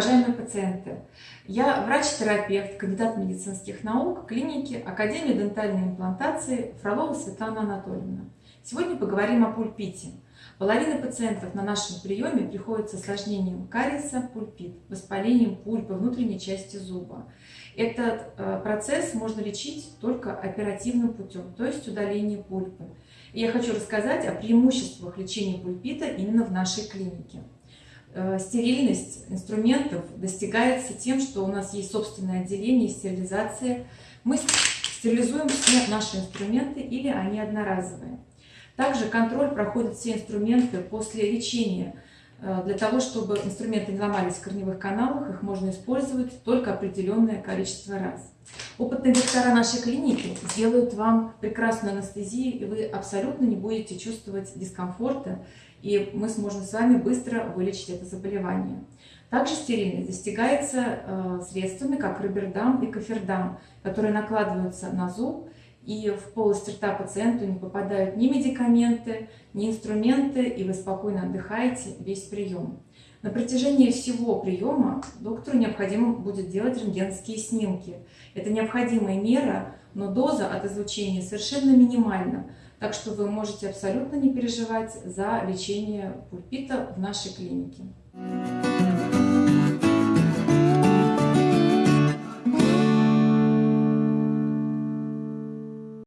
уважаемые пациенты! Я врач-терапевт, кандидат медицинских наук клиники Академии дентальной имплантации Фролова Светлана Анатольевна. Сегодня поговорим о пульпите. Половина пациентов на нашем приеме приходит с осложнением кариеса, пульпит, воспалением пульпы внутренней части зуба. Этот э, процесс можно лечить только оперативным путем, то есть удалением пульпы. И я хочу рассказать о преимуществах лечения пульпита именно в нашей клинике. Э, стерильность инструментов достигается тем, что у нас есть собственное отделение, стерилизация. Мы стерилизуем все наши инструменты или они одноразовые. Также контроль проходит все инструменты после лечения. Э, для того, чтобы инструменты не ломались в корневых каналах, их можно использовать только определенное количество раз. Опытные доктора нашей клиники сделают вам прекрасную анестезию, и вы абсолютно не будете чувствовать дискомфорта и мы сможем с вами быстро вылечить это заболевание. Также стерильность достигается э, средствами, как рибердам и кофердам, которые накладываются на зуб, и в полость рта пациенту не попадают ни медикаменты, ни инструменты, и вы спокойно отдыхаете весь прием. На протяжении всего приема доктору необходимо будет делать рентгенские снимки. Это необходимая мера, но доза от излучения совершенно минимальна, так что вы можете абсолютно не переживать за лечение пульпита в нашей клинике.